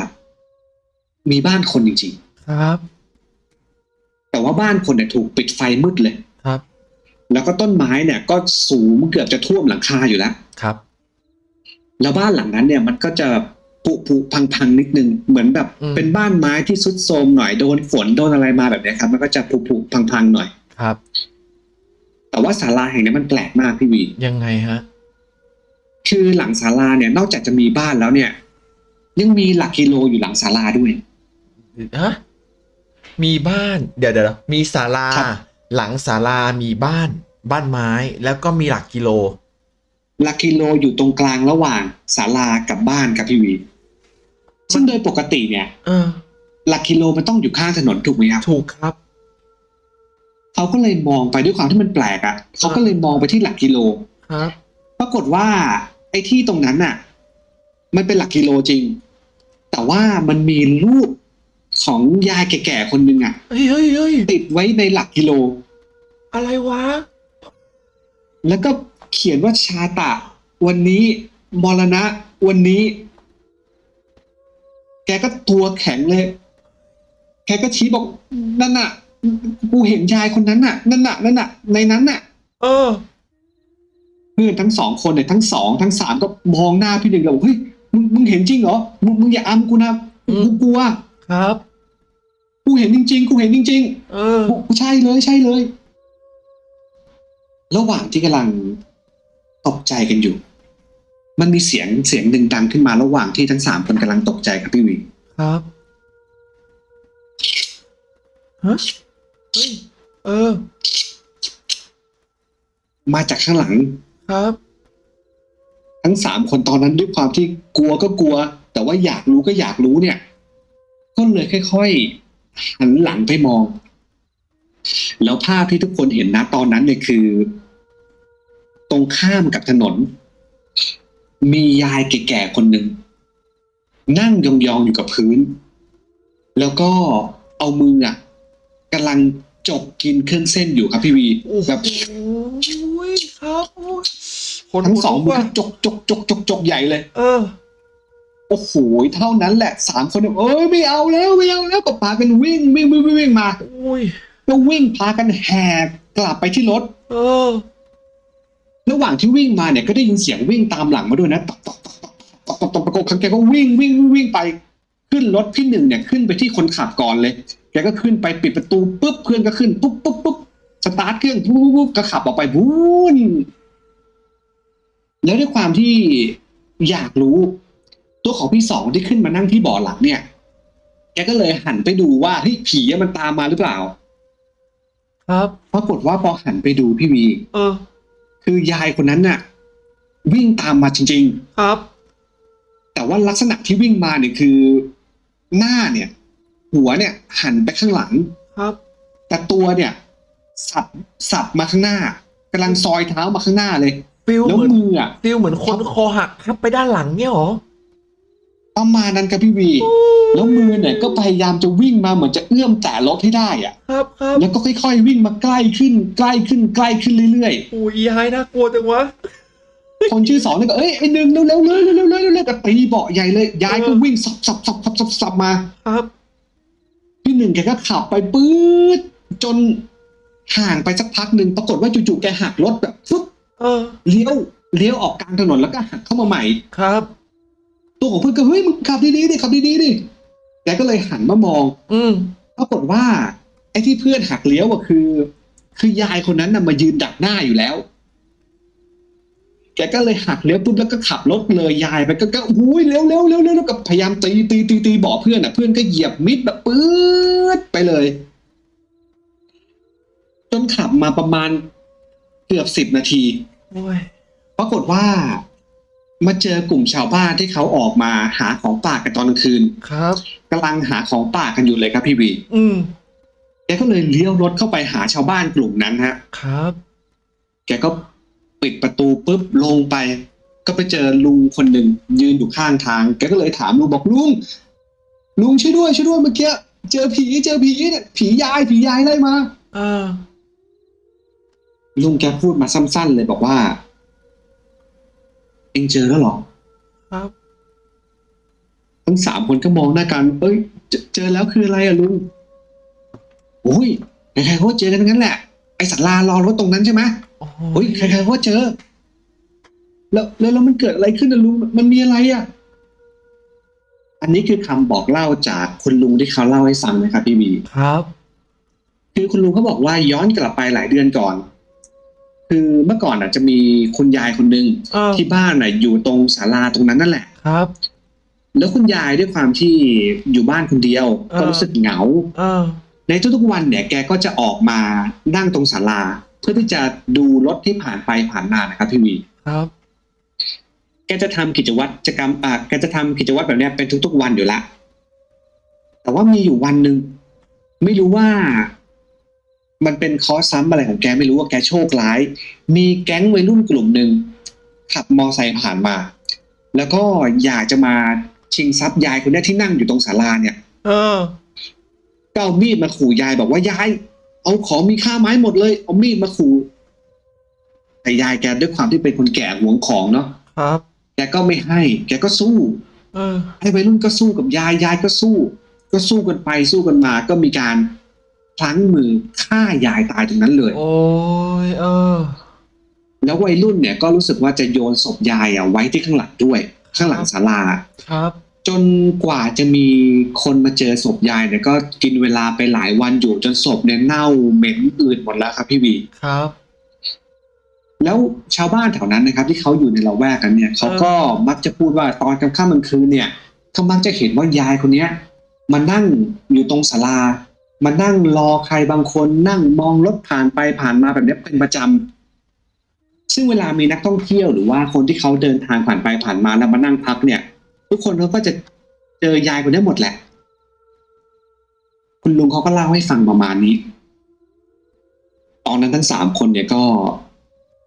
มีบ้านคนจริงครับๆแต่ว่าบ้านคนเนี่ยถูกปิดไฟมืดเลยครับ แล้วก็ต้นไม้เนี่ย ก็สูงเกือบจะท่วมหลังคาอยู่แล้วครับ แล้วบ้านหลังนั้นเนี่ย มันก็จะผุผุพังพังๆนิดนึงเหมือนแบบอืมเป็นบ้านไม้ที่ซุดโทรมหน่อยโดนฝนโดนอะไรมาแบบเนี้ยครับ มันก็จะผุผุพังพังๆหน่อยครับ แต่ว่าศาลาแห่งนี้มันแปลกมากพี่วียังไงฮะ คือหลังศาลาเนี่ยนอกจากจะมีบ้านแล้วเนี่ย ยังมีหลักกิโลอยู่หลังศาลาด้วยฮะมีบ้าน เดี๋ยวเดี๋ยวมีศาลาครับหลังศาลามีบ้าน บ้านไม้ แล้วก็มีหลักกิโล หลักกิโลอยู่ตรงกลางระหว่างศาลากับบ้านครับพี่วีซึ่งโดยปกติเนี่ยเออหลักกิโลมันต้องอยู่ข้างถนนถูกไหมครับถูกครับเขาก็เลยมองไปด้วยความที่มันแปลกอะ่ะเขาก็เลยมองไปที่หลักกิโลครับ ปรากฏว่า ไอ้ที่ตรงนั้นน่ะ มันเป็นหลักกิโลจริง แต่ว่ามันมีรูปของยายแก่ๆคนหนึ่งอะ่ะเฮ้ยเฮ้ยเฮ้ยติดไว้ในหลักกิโล อะไรวะ แล้วก็เขียนว่าชาตะ วันนี้มรณะ วันนี้ แกก็ตัวแข็งเลย แกก็ชี้บอกนั่นน่ะ กูเห็นยายคนนั้นน่ะ นั่นน่ะ นั่นน่ะ ในนั้นน่ะ เออ เพื่อนทั้งสองคนเนี่ยทั้งสองทั้งสามก็มองหน้าพี่หนึ่งแล้วบอกเฮ้ยมึงมึงเห็นจริงเหรอมึงมึงอย่าอ้ำกูนะอืมกูกลัวครับ กูเห็นจริง ๆ กูเห็นจริงเออๆกูใช่เลยใช่เลย ระหว่างที่กำลังตกใจกันอยู่ มันมีเสียงเสียงหนึ่งดังขึ้นมาระหว่างที่ทั้งสามคนกำลังตกใจครับพี่วีครับฮะเฮ้ยเออ มาจากข้างหลัง ครับ ทั้งสามคนตอนนั้นด้วยความที่กลัวก็กลัว แต่ว่าอยากรู้ก็อยากรู้เนี่ย ก็เลยค่อยๆหันหลังไปมอง แล้วภาพที่ทุกคนเห็นนะตอนนั้นเนี่ยคือ ตรงข้ามกับถนน มียายแก่ๆคนหนึ่งนั่งยองๆอยู่กับพื้น แล้วก็เอามืออะกำลัง จกกินเครื่องเส้นอยู่ครับพี่วีโอ้โหแบบครับโอ้ยคนทั้งสองมือว่าก็จกจกจกจกจกใหญ่เลย เออโอ้โหเท่านั้นแหละสามคนเนี่ยเอ้ยไม่เอาแล้วไม่เอาแล้วก็พากันวิ่งวิ่งวิ่งวิ่งวิ่งมาอุ้ยก็วิ่งพากันแหกกลับไปที่รถ เออ ระหว่างที่วิ่งมาเนี่ยก็ได้ยินเสียงวิ่งตามหลังมาด้วยนะตอกตอกตอกตอกตอกตอกตอกตอกตอกแกก็วิ่งวิ่งวิ่งวิ่งไป ขึ้นรถพี่หนึ่งเนี่ยขึ้นไปที่คนขับก่อนเลย แกก็ขึ้นไปปิดประตูปุ๊บเพื่อนก็ขึ้นปุ๊บปุ๊บปุ๊บสตาร์ทเครื่องปุ๊บปุ๊บปุ๊บก็ขับออกไปบรืนแล้วด้วยความที่อยากรู้ ตัวของพี่สองที่ขึ้นมานั่งที่เบาะหลังเนี่ย แกก็เลยหันไปดูว่าเฮ้ยผีอะมันตามมาหรือเปล่า ครับปรากฏว่าพอหันไปดูพี่วีเออ คือยายคนนั้นน่ะ วิ่งตามมาจริงครับๆแต่ว่าลักษณะที่วิ่งมาเนี่ยคือ หน้าเนี่ย หัวเนี่ยหันไปข้างหลัง ครับ แต่ตัวเนี่ย สับสับมาข้างหน้ากำลังซอยเท้ามาข้างหน้าเลย feel แล้วเหมือนมืออะ feel เหมือนคนคอหักทับไปด้านหลังเนี่ยเหรอประมาณนั้นครับพี่วี แล้วมือเนี่ยก็พยายามจะวิ่งมาเหมือนจะเอื้อมแต่รถให้ได้อะ ครับครับแล้วก็ค่อยๆวิ่งมาใกล้ขึ้น ใกล้ขึ้นใกล้ขึ้นเรื่อยโอ้ยยายน่ากลัวจังวะ ๆ คนชื่อสองเนี่ยก็เอ้ยไอ้หนึ่งเร็วๆเลยเร็วๆเลยเร็วๆเลยก็ตีเบาะใหญ่เลยยายก็วิ่งสับสับสับสับสับสับมา ครับพี่ห นึ่งแกก็ขับไปปื๊ดจนห่างไปสักพักหนึ่งปรากฏว่าจู่ๆแกหักรถแบบฟึ๊บเออเลี้ยวเลี้ยวออกกลางถนนแล้วก็หักเข้ามาใหม่ครับ ตัวของเพื่อนก็เฮ้ยมึงขับดีๆดิขับดีๆดิแกก็เลยหันมามอง อืมปรากฏว่า ไอ้ที่เพื่อนหักเลี้ยวอะคือ คือยายคนนั้นน่ะมายืนดักหน้าอยู่แล้ว แกก็เลยหักเลี้ยวปุ๊บแล้วก็ขับรถเลยยายไปก็ก็อุ้ยเร็วเร็วเร็วเร็วแล้วก็พยายามตีตีตีตีบอกเพื่อนอะเพื่อนก็เหยียบมิดแบบปื๊ดไปเลย จนขับมาประมาณเกือบสิบนาทีโอ้ยปรากฏว่า มาเจอกลุ่มชาวบ้านที่เขาออกมาหาของป่ากันตอนกลางคืน ครับกำลังหาของป่ากันอยู่เลยครับพี่วีอืมแกก็เลยเลี้ยวรถเข้าไปหาชาวบ้านกลุ่มนั้นฮะ ครับ แกก็ ปิดประตูปุ๊บลงไป ก็ไปเจอลุงคนหนึ่งยืนอยู่ข้างทางแกก็เลยถามลุงบอกลุงลุงช่วยด้วยช่วยด้วยเมื่อกี้เจอผีเจอผีเนี่ยผียายผียายไล่มาเออลุงแกพูดมาสั้นๆเลยบอกว่า เองเจอแล้วเหรอ ครับ ทั้งสามคนก็มองหน้ากัน เอ้ย เจอเจอแล้วคืออะไรอะลุงโอ้ยใครๆเขาก็เจอกันทั้งนั้นแหละ ไอสัตว์ลารอรถตรงนั้นใช่ไหมโอ้เฮ้ยใครๆเขาก็เจอ แล้วแล้วแล้วมันเกิดอะไรขึ้นนะลุงมันมีอะไรอะอันนี้คือคำบอกเล่าจากคุณลุงที่เขาเล่าให้ฟังนะครับพี่วีครับ คือคุณลุงเขาบอกว่าย้อนกลับไปหลายเดือนก่อนคคือเมื่อก่อนอะ จะมีคุณยายคนหนึ่งเออที่บ้านอะ อยู่ตรงศาลาตรงนั้นนั่นแหละครับแล้วคุณยายด้วยความที่อยู่บ้านคนเดียวเออก็รู้สึกเหงาเออในทุกๆวันเนี่ย แกก็จะออกมานั่งตรงศาลา เพื่อที่จะดูรถที่ผ่านไปผ่านมานะครับพี่วีครับแกจะทำกิจวัตรกรรมอ่าแกจะทำกิจวัตรแบบเนี้ยเป็นทุก ๆ วันอยู่ละ แต่ว่ามีอยู่วันหนึ่งไม่รู้ว่า มันเป็นคอร์สซ้ำอะไรของแกไม่รู้ว่าแกโชคร้าย มีแก๊งวัยรุ่นกลุ่มหนึ่งขับมอไซค์ผ่านมา แล้วก็อยากจะมาชิงทรัพย์ยายคนเนี้ยที่นั่งอยู่ตรงศาลาเนี่ย เออก็เอามีดมาขู่ยายบอกว่ายาย เอาของมีค่าไม้หมดเลย เอามีดมาขู่แต่ยายแกด้วยความที่เป็นคนแก่หวงของเนาะครับ แกก็ไม่ให้ แกก็สู้เออไอ้วัยรุ่นก็สู้กับยายยายก็สู้ ก็สู้กันไปสู้กันมา ก็มีการพลั้งมือฆ่ายายตายตรงนั้นเลย โอ้ยเออ แล้ววัยรุ่นเนี่ยก็รู้สึกว่าจะโยนศพยายอะไว้ที่ข้างหลังด้วย ข้างหลังศาลาครับ จนกว่าจะมีคนมาเจอศพยายเนี่ยก็กินเวลาไปหลายวันอยู่จนศพเนี่ยเน่าเหม็นอืดหมดแล้วครับพี่วีครับ แล้วชาวบ้านแถวนั้นนะครับ ที่เขาอยู่ในละแวกกันเนี่ยเขาก็มักจะพูดว่าตอนกลางค่ำกลางคืนเนี่ยเขามักจะเห็นว่ายายคนเนี้ยมานั่งอยู่ตรงศาลามานั่งรอใครบางคนนั่งมองรถผ่านไปผ่านมาแบบเนี้ยเป็นประจำซึ่งเวลามีนักท่องเที่ยวหรือว่าคนที่เขาเดินทางผ่านไปผ่านมาแล้วมานั่งพักเนี่ย ทุกคนเขาก็จะเจอยายคนนี้หมดแหละ คุณลุงเขาก็เล่าให้ฟังประมาณนี้ ตอนนั้นทั้งสามคนเนี่ยก็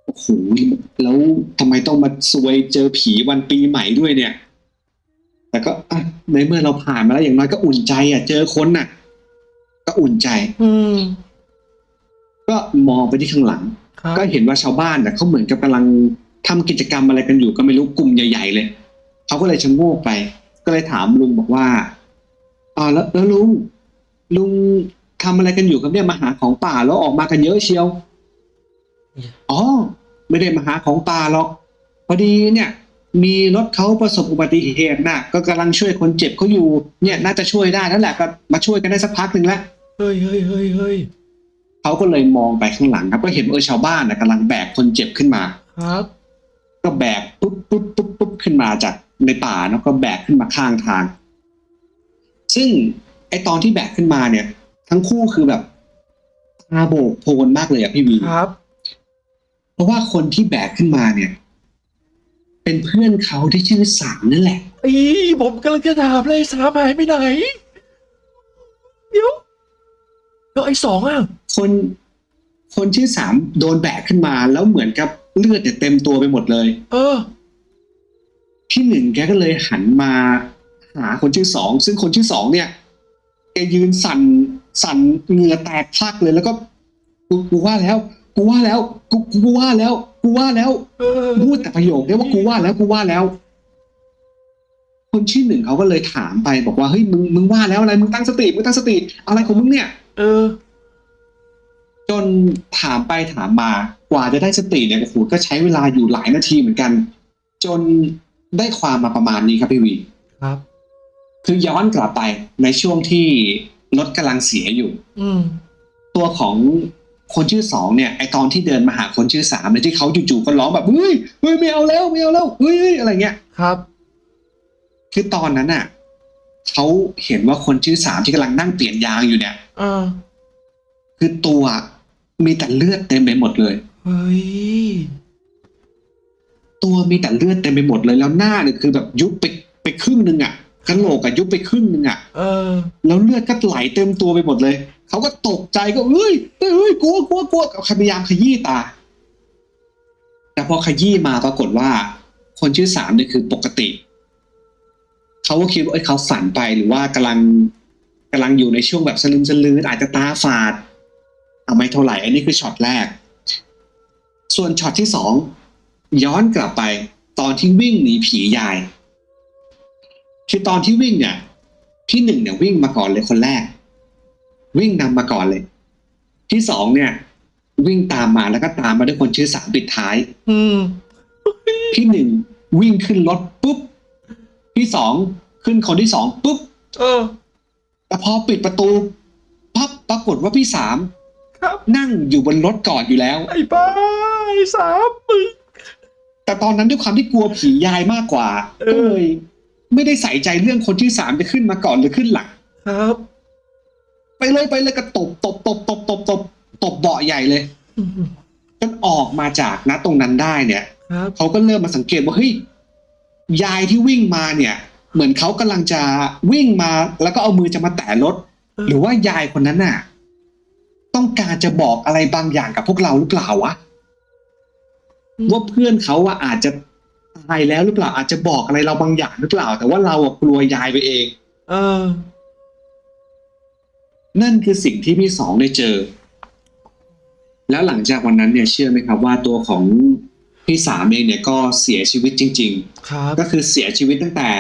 โอ้โหแล้วทำไมต้องมาซวยเจอผีวันปีใหม่ด้วยเนี่ย แต่ก็อะในเมื่อเราผ่านมาแล้วอย่างน้อยก็อุ่นใจ อะ เจอคนน่ะ ก็อุ่นใจ อืมก็มองไปที่ข้างหลังครับก็เห็นว่าชาวบ้านน่ะเขาเหมือนกับกำลังทำกิจกรรมอะไรกันอยู่ก็ไม่รู้กลุ่มใหญ่ ๆ เลย เขาก็เลยชะโงกไป ก็เลยถามลุงบอกว่าอ่าแล้วแล้วลุงลุงทำอะไรกันอยู่ครับเนี่ยมาหาของป่าแล้วออกมากันเยอะเชียว อ๋อ ไม่ได้มาหาของป่าหรอก พอดีเนี่ย มีรถเขาประสบอุบัติเหตุน่ะก็กำลังช่วยคนเจ็บเขาอยู่ เนี่ยน่าจะช่วยได้นั่นแหละก็มาช่วยกันได้สักพักหนึ่งแล้ว เฮ้ยเฮ้ยเฮ้ยเฮ้ยเขาก็เลยมองไปข้างหลังครับ ก็เห็นเออชาวบ้านนะกำลังแบกคนเจ็บขึ้นมา ครับ ก็แบกปุ๊บปุ๊บปุ๊บปุ๊บขึ้นมาจาก ในป่าเนาะก็แบกขึ้นมาข้างทาง ซึ่งไอตอนที่แบกขึ้นมาเนี่ย ทั้งคู่คือแบบตาโบกโพลนมากเลยอะพี่วีครับ เพราะว่าคนที่แบกขึ้นมาเนี่ย เป็นเพื่อนเขาที่ชื่อสามนั่นแหละอีผมกำลังจะถามเลยสามหายไปไหน เดี๋ยวแล้วไอ้สองอะ คนคนชื่อสามโดนแบกขึ้นมา แล้วเหมือนกับเลือดเนี่ยเต็มตัวไปหมดเลย เออ พี่หนึ่งแกก็เลยหันมาหาคนชื่อสองซึ่งคนชื่อสองเนี่ยแกยืนสั่นสั่นเหงื่อแตกพลักเลยแล้วก็กูกูว่าแล้ว กูว่าแล้ว กูกูว่าแล้ว กูว่าแล้วเออพูดแต่ประโยคเนี้ยว่ากูว่าแล้วกูว่าแล้ว คนชื่อหนึ่งเขาก็เลยถามไปบอกว่าเฮ้ยมึงมึงว่าแล้วอะไรมึงตั้งสติมึงตั้งสติอะไรของมึงเนี่ย เออ จนถามไปถามมากว่าจะได้สติเนี่ยโอ้โหก็ใช้เวลาอยู่หลายนาทีเหมือนกัน จน ได้ความมาประมาณนี้ครับพี่วีครับ คือย้อนกลับไปในช่วงที่รถกำลังเสียอยู่ อืมตัวของคนชื่อสองเนี่ยไอตอนที่เดินมาหาคนชื่อสามเนี่ยที่เขาจู่ๆก็ร้องแบบเฮ้ยเฮ้ยไม่เอาแล้วไม่เอาแล้วเฮ้ยเฮ้ยอะไรเงี้ยครับ คือตอนนั้นน่ะเขาเห็นว่าคนชื่อสามที่กำลังนั่งเปลี่ยนยางอยู่เนี่ยเออคือตัวมีแต่เลือดเต็มไปหมดเลยเฮ้ย ตัวมีแต่เลือดเต็มไปหมดเลยแล้วหน้าเนี่ยคือแบบยุบไปไปครึ่งหนึ่งอะกระโหลกอะยุบไปครึ่งหนึ่งอะเออ แล้วเลือดก็ไหลเต็มตัวไปหมดเลยเขาก็ตกใจก็เฮ้ยเฮ้ยเฮ้ยกลัวกลัวกลัวพยายามขยี้ตา แต่พอขยี้มาปรากฏว่า คนชื่อสามเนี่ยคือปกติเขาก็คิดว่าเอ้ยเขาฝันไปหรือว่ากำลังกำลังอยู่ในช่วงแบบสลึมสลืออาจจะตาฝาดเอาไม่เท่าไหร่อันนี้คือช็อตแรก ส่วนช็อตที่สอง ย้อนกลับไปตอนที่วิ่งหนีผียาย คือตอนที่วิ่งเนี่ย พี่หนึ่งเนี่ยวิ่งมาก่อนเลยคนแรก วิ่งนำมาก่อนเลย ที่สองเนี่ย วิ่งตามมาแล้วก็ตามมาด้วยคนชื่อสามปิดท้าย อืมพี่หนึ่งวิ่งขึ้นรถปุ๊บพี่สองขึ้นคนที่สองปุ๊บเออแต่พอปิดประตูปั๊บปรากฏว่าพี่สามครับนั่งอยู่บนรถก่อนอยู่แล้ว ไอ้บ้าไอ้สามมึง แต่ตอนนั้นด้วยความที่กลัวผียายมากกว่าเออก็เลยไม่ได้ใส่ใจเรื่องคนที่สามจะขึ้นมาก่อนหรือขึ้นหลังครับ ไปเลยไปเลยก็ตบตบตบตบตบตบตบเบาะใหญ่เลยจนออกมาจากณตรงนั้นได้เนี่ยครับเขาก็เริ่มมาสังเกตว่าเฮ้ยยายที่วิ่งมาเนี่ย เหมือนเขากำลังจะวิ่งมา แล้วก็เอามือจะมาแตะรถ หรือว่ายายคนนั้นน่ะ ต้องการจะบอกอะไรบางอย่างกับพวกเราหรือเปล่าวะ ว่าเพื่อนเขาอะอาจจะตายแล้วหรือเปล่าอาจจะบอกอะไรเราบางอย่างหรือเปล่า แต่ว่าเราอะกลัวยายไปเอง เออ นั่นคือสิ่งที่พี่สองได้เจอ แล้วหลังจากวันนั้นเนี่ยเชื่อไหมครับ ว่าตัวของพี่สามเองเนี่ยก็เสียชีวิตจริงครับๆก็คือเสียชีวิตตั้งแต่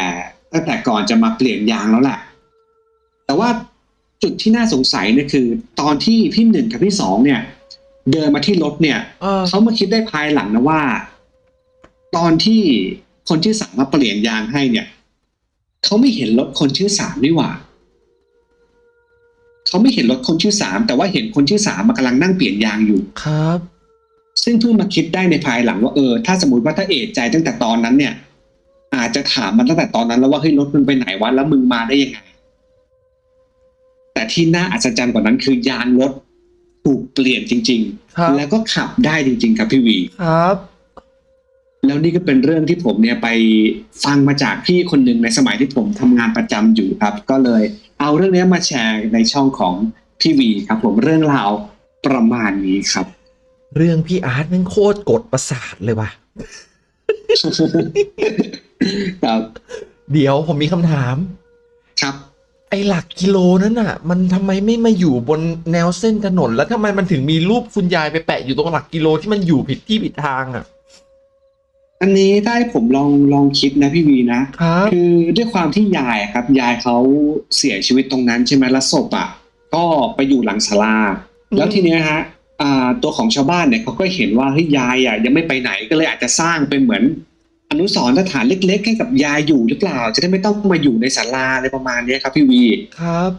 ตั้งแต่ก่อนจะมาเปลี่ยนยางแล้วแหละ แต่ว่าจุดที่น่าสงสัยเนี่ยคือ ตอนที่พี่หนึ่งกับพี่สองเนี่ย เดินมาที่รถเนี่ยเออเขามาคิดได้ภายหลังนะว่า ตอนที่คนชื่อสามมาเปลี่ยนยางให้เนี่ยเขาไม่เห็นรถคนชื่อสามนี่หว่าเขาไม่เห็นรถคนชื่อสามแต่ว่าเห็นคนชื่อสามมากำลังนั่งเปลี่ยนยางอยู่ครับ ซึ่งเพิ่งมาคิดได้ในภายหลังว่าเออถ้าสมมติว่าถ้าเอะใจตั้งแต่ตอนนั้นเนี่ย อาจจะถามมันตั้งแต่ตอนนั้น แล้วว่าเฮ้ยรถมึงไปไหนวะแล้วมึงมาได้ยังไง แต่ที่น่าอัศจรรย์กว่านั้นคือยางรถ ถูกเปลี่ยนจริงครับๆแล้วก็ขับได้จริง ๆ ครับพี่วีครับ แล้วนี่ก็เป็นเรื่องที่ผมเนี่ยไปฟังมาจากพี่คนหนึ่งในสมัยที่ผมทำงานประจำอยู่ครับ ก็เลยเอาเรื่องนี้มาแชร์ในช่องของพี่วีครับ ผมเรื่องราวประมาณนี้ครับ เรื่องพี่อาร์ตแมันโคตรกดประสาทเลยว่ะครับเดี๋ยวผมมีคำถาม ครับ ไอ้หลักกิโลนั้นน่ะ มันทำไมไม่มาอยู่บนแนวเส้นถนน แล้วทำไมมันถึงมีรูปคุณยายไปแปะอยู่ตรงหลักกิโลที่มันอยู่ผิดที่ผิดทางอะ อันนี้ถ้าให้ผมลองลองคิดนะพี่วีนะครับคือด้วยความที่ยายอะครับ ยายเขาเสียชีวิตตรงนั้นใช่ไหมแล้วศพอะ ก็ไปอยู่หลังศาลาแล้วทีเนี้ยฮะอ่าตัวของชาวบ้านเนี่ยเขาก็เห็นว่าเฮ้ยยายอะยังไม่ไปไหนก็เลยอาจจะสร้างเป็นเหมือน อนุสรณ์สถานเล็ก ๆ ให้กับยายอยู่หรือเปล่า จะได้ไม่ต้องมาอยู่ในศาลาอะไรประมาณเนี้ยครับ พี่วีครับ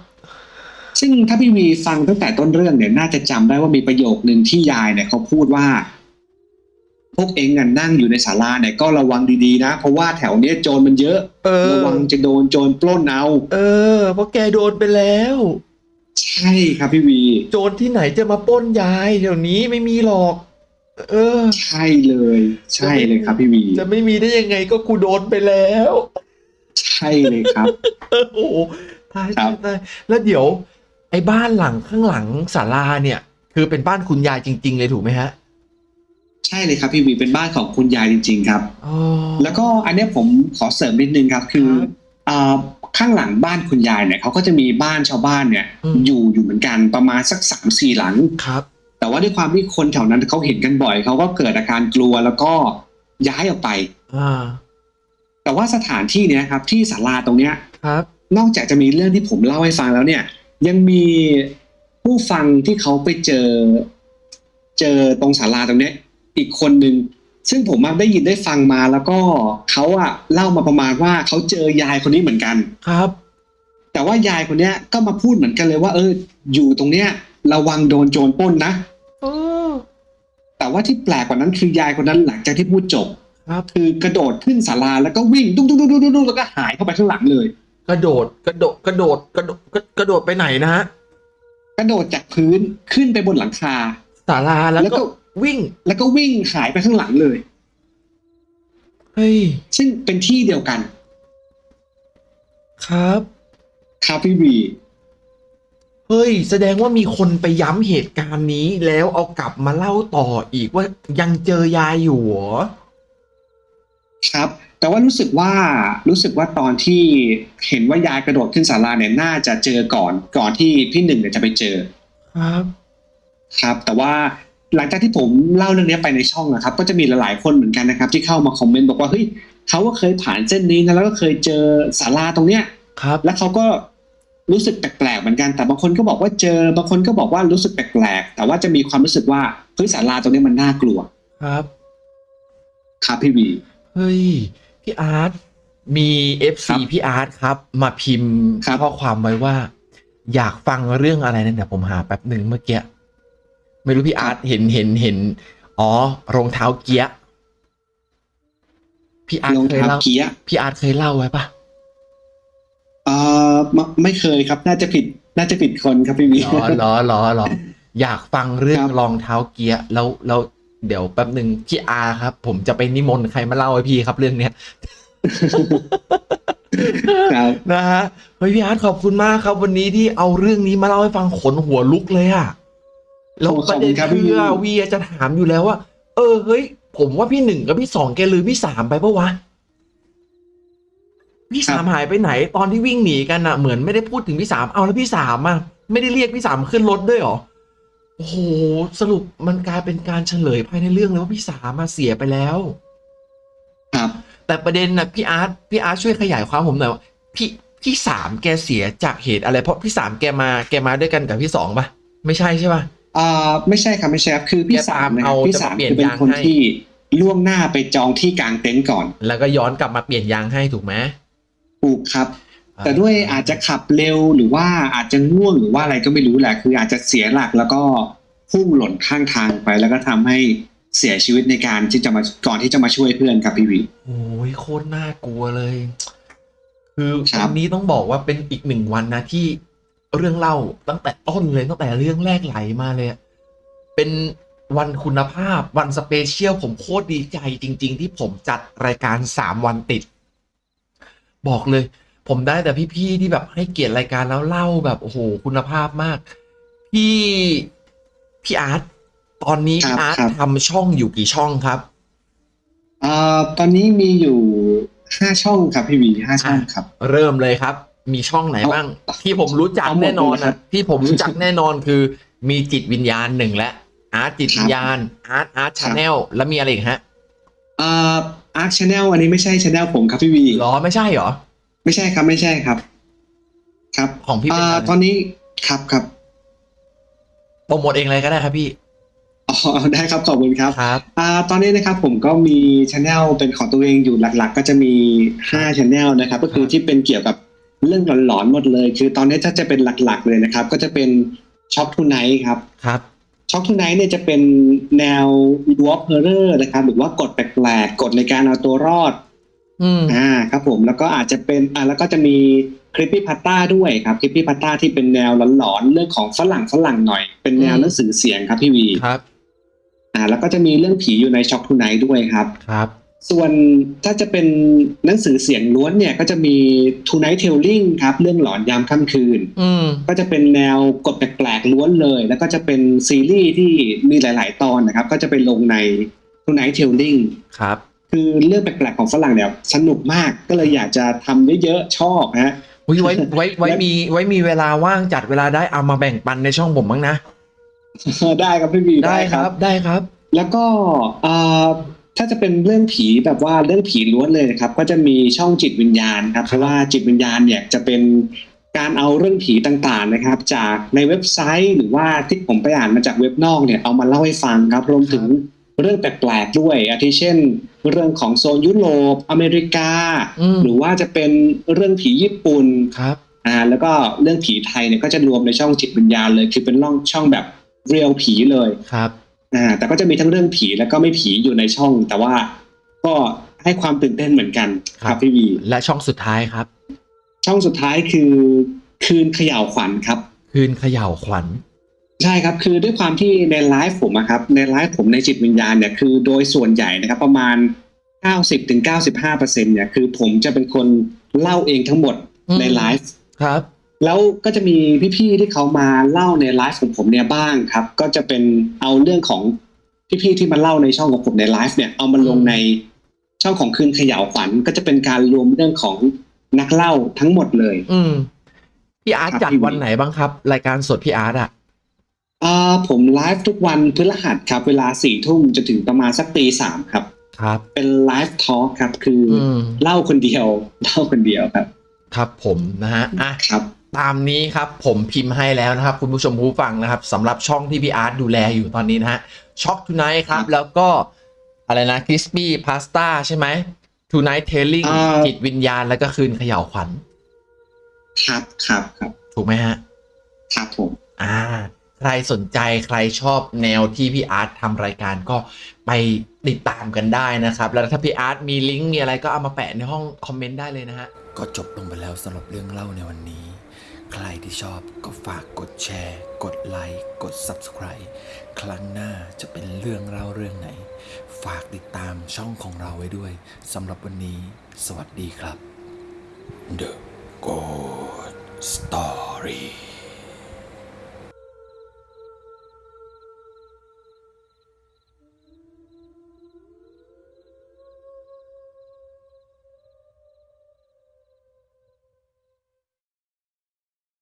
ซึ่งถ้าพี่วีฟังตั้งแต่ต้นเรื่องเนี่ยน่าจะจำได้ว่ามีประโยคนึงที่ยายเนี่ยเขาพูดว่า พวกเองอะนั่งอยู่ในศาลาเนี่ยก็ระวังดีๆนะ เพราะว่าแถวเนี้ยโจรมันเยอะเออระวังจะโดนโจรปล้นเอาเออ เพราะแกโดนไปแล้ว ใช่ครับพี่วี โจรที่ไหนจะมาปล้นยายเดี๋ยวนี้ไม่มีหรอก เออ ใช่เลย ใช่เลยครับพี่วี จะไม่มีได้ยังไงก็กูโดนไปแล้ว ใช่เลยครับเออโอ้โหตายครัตายบตายแล้วเดี๋ยว ไอ้บ้านหลังข้างหลังศาลาเนี่ย คือเป็นบ้านคุณยายจริง ๆ เลยถูกไหมฮะใช่เลยครับพี่วีเป็นบ้านของคุณยายจริง ๆ ครับอ๋อแล้วก็อันเนี้ยผมขอเสริมนิดนึงครับ คือครับอ่าข้างหลังบ้านคุณยายเนี่ยเขาก็จะมีบ้านชาวบ้านเนี่ยอืมอยู่อยู่เหมือนกันประมาณสักสามสี่หลังครับ แต่ว่าด้วยความที่คนแถวนั้นเขาเห็นกันบ่อยเขาก็เกิดอาการกลัวแล้วก็ย้ายออกไปอ่าแต่ว่าสถานที่เนี้ยครับ ที่ศาลาตรงเนี้ยครับ นอกจากจะมีเรื่องที่ผมเล่าให้ฟังแล้วเนี่ย ยังมีผู้ฟังที่เขาไปเจอ เจอตรงศาลาตรงเนี้ย อีกคนหนึ่งซึ่งผมมาได้ยินได้ฟังมาแล้วก็เขาอะเล่ามาประมาณว่าเขาเจอยายคนนี้เหมือนกันครับ แต่ว่ายายคนเนี้ยก็มาพูดเหมือนกันเลยว่า เออ อยู่ตรงเนี้ย ระวังโดนโจรปล้นนะเออ แต่ว่าที่แปลกกว่านั้นคือยายคนนั้นหลังจากที่พูดจบครับ คือกระโดดขึ้นศาลาแล้วก็วิ่งดุ๊กดุ๊กดุ๊กดุ๊กดุ๊กแล้วก็หายเข้าไปข้างหลังเลย กระโดดกระโดดกระโดดกระโดดกระโดดไปไหนนะฮะกระโดดจากพื้นขึ้นไปบนหลังคาศาลาแล้วแล้วก็ก็วิ่ง แล้วก็วิ่งหายไปข้างหลังเลยเฮ้ยซึ่งเป็นที่เดียวกัน ครับ ครับพี่วี เฮ้ย แสดงว่ามีคนไปย้ำเหตุการณ์นี้แล้วเอากลับมาเล่าต่ออีกว่ายังเจอยายอยู่เหรอครับ แต่ว่ารู้สึกว่ารู้สึกว่าตอนที่เห็นว่ายายกระโดดขึ้นศาลาเนี่ยน่าจะเจอก่อนก่อนที่พี่หนึ่งเนี่ยจะไปเจอ ครับ ครับ แต่ว่าหลังจากที่ผมเล่าเรื่องนี้ไปในช่องนะครับ ก็จะมีหลายๆคนเหมือนกันนะครับ ที่เข้ามาคอมเมนต์บอกว่าเฮ้ยเขาก็เคยผ่านเส้นนี้นะแล้วก็เคยเจอศาลาตรงเนี้ยครับ แล้วเขาก็ รู้สึกแปลกๆเหมือนกันแต่บางคนก็บอกว่าเจอบางคนก็บอกว่ารู้สึกแปลกๆแต่ว่าจะมีความรู้สึกว่าเฮ้ยศาลาตรงนี้มันน่ากลัวครับครับพี่วีเฮ้ยพี่อาร์ตมี FC ครับพี่อาร์ตครับ มาพิมพ์ครับข้อความไว้ว่า อยากฟังเรื่องอะไรนั่นเดี๋ยวผมหาแป๊บหนึ่งเมื่อกี้ไม่รู้พี่อาร์ตเห็นเห็นเห็น อ๋อรองเท้าเกียร์พี่อาร์ตรองเคยเท้าเล่าเกียร์พี่อาร์ตเคยเล่าไว้ปะ เอ่อไม่ไม่เคยครับ น่าจะผิด น่าจะผิดคนครับพี่วีหรอหรอหรอหรออยากฟังเรื่องครับ รองเท้าเกียร์แล้วแล้วเดี๋ยวแป๊บหนึ่งพี่อาร์ครับ ผมจะไปนิมนต์ใครมาเล่าให้พี่ครับเรื่องเนี้ย ครับนะฮะเฮ้ยพี่อาร์ตขอบคุณมากครับ วันนี้ที่เอาเรื่องนี้มาเล่าให้ฟังขนหัวลุกเลยอะแล้วโอ้ประเด็นขอบคุณครับคืพี่อวีจะถามอยู่แล้วว่า เออเฮ้ย ผมว่าพี่หนึ่งกับพี่สองแกลืมพี่สามไปปะวะ พี่สามหายไปไหนตอนที่วิ่งหนีกันอะเหมือนไม่ได้พูดถึงพี่สามเอาแล้วพี่สามอะไม่ได้เรียกพี่สามขึ้นรถด้วยเหรอโอ้โหสรุปมันกลายเป็นการเฉลยภายในเรื่องเลยว่าพี่สามมาเสียไปแล้ว ครับ แต่ประเด็นนะพี่อาร์ตพี่อาร์ตช่วยขยายความผมหน่อยว่าพี่พี่สามแกเสียจากเหตุอะไรเพราะพี่สามแกมาแกมาด้วยกันกับพี่สองปะไม่ใช่ใช่ปะอ่าไม่ใช่ครับไม่ใช่ครับคือพี่แกสาตามมนะคเอารับพี่จะมาสามเปลี่ยนคือเป็นยางคนให้ที่ล่วงหน้าไปจองที่กลางเต็นท์ก่อน แล้วก็ย้อนกลับมาเปลี่ยนยางให้ถูกไหม ถูกครับ แต่ด้วยอาจจะขับเร็วหรือว่าอาจจะง่วงหรือว่าอะไรก็ไม่รู้แหละ คืออาจจะเสียหลักแล้วก็พุ่งหล่นข้างทางไป แล้วก็ทำให้เสียชีวิตในการที่จะมาก่อนที่จะมาช่วยเพื่อนครับพี่วีโอ้ยโคตรน่ากลัวเลย คือครับวันนี้ต้องบอกว่าเป็นอีกหนึ่งวันนะที่เรื่องเล่าตั้งแต่ต้นเลยตั้งแต่เรื่องแรกไหลมาเลยอะเป็นวันคุณภาพวัน special ผมโคตรดีใจจริง ๆ ที่ผมจัดรายการสามวันติด บอกเลย ผมได้แต่พี่ๆที่แบบให้เกียรติรายการแล้วเล่าแบบโอ้โหคุณภาพมาก พี่พี่อาร์ตตอนนี้ครัพี่อาร์ตครับ ทำช่องอยู่กี่ช่องครับอ่าตอนนี้มีอยู่ห้าช่องครับพี่วีห้าช่องครับ เริ่มเลยครับ มีช่องไหนเอาบ้าง ที่ผมรู้จักเอาหมดแน่นอนเลยครันะบที่ผมรู้จักแน่นอนคือ มีจิตวิญญาณหนึ่งและอาร์ตจิตครับวิญญาณอาร์ตอาร์ต channel ครับแล้วมีอะไรอีกฮะอ่า อาร์ต channel อันนี้ไม่ใช่ channel ผมครับพี่วีหรอไม่ใช่เหรอ ไม่ใช่ครับไม่ใช่ครับ ครับของพี่เป็นอ่าอะไรตอนนี้ครับครับโปรโมทเองเลยก็ได้ครับพี่อ๋อได้ครับขอบคุณครับครับอ่าตอนนี้นะครับผมก็มีช anel เป็นของตัวเองอยู่หลัก ๆ ก็จะมี5 channel นะครับ ก็คือที่เป็นเกี่ยวกับเรื่องหลอนๆหมดเลย คือตอนนี้ถ้าจะเป็นหลักๆเลยนะครับ ก็จะเป็น Shock Tonight ครับครับ Shock Tonight เนี่ยจะเป็นแนว work horror นะครับ หรือว่ากฎแปลกๆกฎในการเอาตัวรอดอืมอ่าครับผมแล้วก็อาจจะเป็นอ่าแล้วก็จะมี creepypasta ด้วยครับ creepypasta ที่เป็นแนวหลอนๆเรื่องของฝรั่งฝรั่งหน่อย เป็นแนวอืมหนังสือเสียงครับพี่วีครับ อ่า แล้วก็จะมีเรื่องผีอยู่ในช็อคทูไนท์ด้วยครับครับ ส่วนถ้าจะเป็นหนังสือเสียงล้วนเนี่ย ก็จะมี Tonight Telling ครับ เรื่องหลอนยามค่ำคืนอืมก็จะเป็นแนวกฎแปลกๆล้วนเลย แล้วก็จะเป็นซีรีส์ที่มีหลาย ๆ ตอนนะครับ ก็จะไปลงใน Tonight Telling ครับ คือเรื่องแปลกๆของฝรั่งเนี่ยสนุกมากก็เลยอยากจะทำเยอะๆชอบฮะอุ๊ยไว้ไว้ไว้และมีไว้มีเวลาว่างจัดเวลาได้เอามาแบ่งปันในช่องผมบ้างนะได้ครับพี่บีได้ครับได้ครับ แล้วก็เอ่อ ถ้าจะเป็นเรื่องผีแบบว่าเรื่องผีล้วนเลยนะครับ ก็จะมีช่องจิตวิญญาณครับเพราะว่าจิตวิญญาณเนี่ยจะเป็นการเอาเรื่องผีต่างๆนะครับ จากในเว็บไซต์หรือว่าที่ผมไปอ่านมาจากเว็บนอกเนี่ยเอามาเล่าให้ฟังครับรวมถึงเรื่องแปลกๆด้วยอาทิเช่น เรื่องของโซนยุโรปอเมริกาอืมหรือว่าจะเป็นเรื่องผีญี่ปุ่นครับอ่าแล้วก็เรื่องผีไทยเนี่ยก็จะรวมในช่องจิตวิญญาณเลย คือเป็นร่องช่องแบบเรียลผีเลยครับ อ่าแต่ก็จะมีทั้งเรื่องผีแล้วก็ไม่ผีอยู่ในช่อง แต่ว่าก็ให้ความตื่นเต้นเหมือนกันครับพี่วี และช่องสุดท้ายครับ ช่องสุดท้ายคือคืนเขย่าวขวัญครับ คืนเขย่าขวัญ ใช่ครับ คือด้วยความที่ในไลฟ์ผมอะครับ ในไลฟ์ผมในจิตวิญญาณเนี่ยคือโดยส่วนใหญ่นะครับ ประมาณ 90-95%เนี่ยคือผมจะเป็นคนเล่าเองทั้งหมดอืมในไลฟ์ครับ แล้วก็จะมีพี่ๆที่เขามาเล่าในไลฟ์ของผมเนี่ยบ้างครับ ก็จะเป็นเอาเรื่องของพี่ๆที่มาเล่าในช่องของผมในไลฟ์เนี่ยเอามาลงในช่องของคืนเขย่าวขวัญก็จะเป็นการรวมเรื่องของนักเล่าทั้งหมดเลย อืมพี่อาร์ตครับจัดพี่วันไหนบ้างครับ รายการสดพี่อาร์ตอะอ่าผมไลฟ์ทุกวันพฤหัสครับ เวลาสี่ทุ่มจนถึงประมาณสักตีสามครับ ครับ เป็น live talk ครับ คือออืมเล่าคนเดียวเล่าคนเดียวครับ ครับผมนะฮะอะครับ ตามนี้ครับผมพิมพ์ให้แล้วนะครับ คุณผู้ชมผู้ฟังนะครับสำหรับช่องที่พี่อาร์ตดูแลอยู่ตอนนี้นะฮะ Shock Tonight ครับครับแล้วก็อะไรนะ Creepypasta ใช่ไหม Tonight Telling อ่า จิตวิญญาณแล้วก็คืนเขย่าขวัญ ครับครับครับถูกไหมฮะ ครับผม อ่า ใครสนใจใครชอบแนวที่พี่อาร์ตทำรายการก็ไปติดตามกันได้นะครับ แล้วถ้าพี่อาร์ตมีลิงก์มีอะไรก็เอามาแปะในห้องคอมเมนต์ได้เลยนะฮะ ก็จบลงไปแล้วสำหรับเรื่องเล่าในวันนี้ ใครที่ชอบก็ฝากกดแชร์ กดไลค์ กด Subscribe ครั้งหน้าจะเป็นเรื่องเล่าเรื่องไหน ฝากติดตามช่องของเราไว้ด้วยสำหรับวันนี้ สวัสดีครับ The Good Story